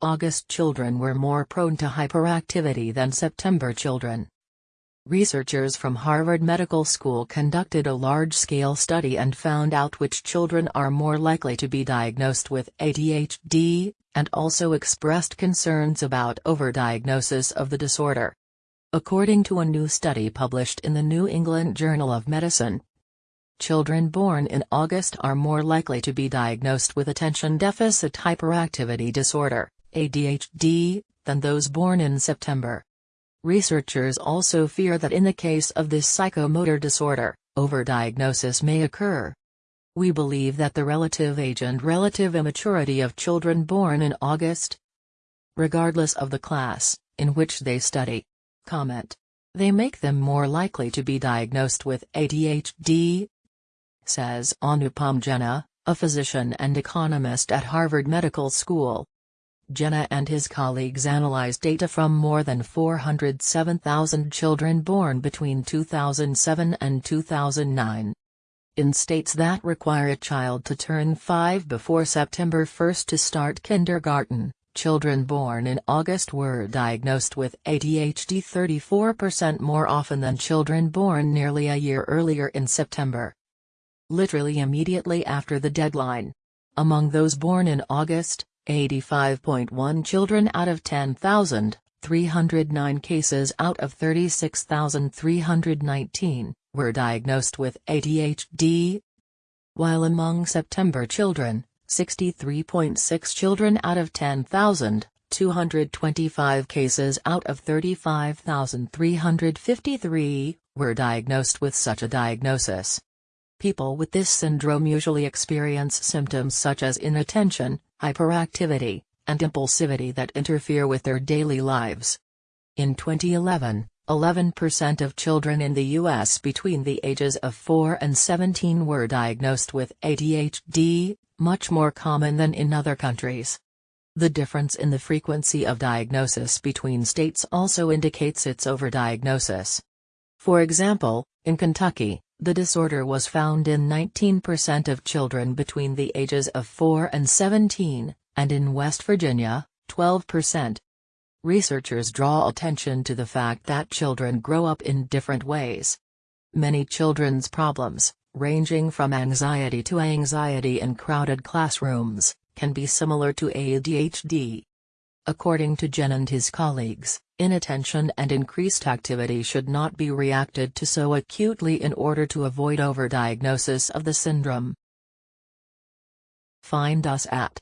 August children were more prone to hyperactivity than September children. Researchers from Harvard Medical School conducted a large-scale study and found out which children are more likely to be diagnosed with ADHD, and also expressed concerns about overdiagnosis of the disorder. According to a new study published in the New England Journal of Medicine, children born in August are more likely to be diagnosed with attention deficit hyperactivity disorder, ADHD, than those born in September. Researchers also fear that in the case of this psychomotor disorder, overdiagnosis may occur. We believe that the relative age and relative immaturity of children born in August, regardless of the class in which they study, comment, they make them more likely to be diagnosed with ADHD, says Anupam Jena, a physician and economist at Harvard Medical School. Jena and his colleagues analyzed data from more than 407,000 children born between 2007 and 2009. In states that require a child to turn 5 before September 1 to start kindergarten, children born in August were diagnosed with ADHD 34% more often than children born nearly a year earlier in September. Literally immediately after the deadline. Among those born in August, 85.1 children out of 10,000, 309 cases out of 36,319, were diagnosed with ADHD. While among September children, 63.6 children out of 10,000, 225 cases out of 35,353, were diagnosed with such a diagnosis. People with this syndrome usually experience symptoms such as inattention, hyperactivity, and impulsivity that interfere with their daily lives. In 2011, 11% of children in the U.S. between the ages of 4 and 17 were diagnosed with ADHD, much more common than in other countries. The difference in the frequency of diagnosis between states also indicates its overdiagnosis. For example, in Kentucky, the disorder was found in 19% of children between the ages of 4 and 17, and in West Virginia, 12%. Researchers draw attention to the fact that children grow up in different ways. Many children's problems, ranging from anxiety to anxiety in crowded classrooms, can be similar to ADHD. According to Jena and his colleagues, inattention and increased activity should not be reacted to so acutely in order to avoid overdiagnosis of the syndrome. Find us at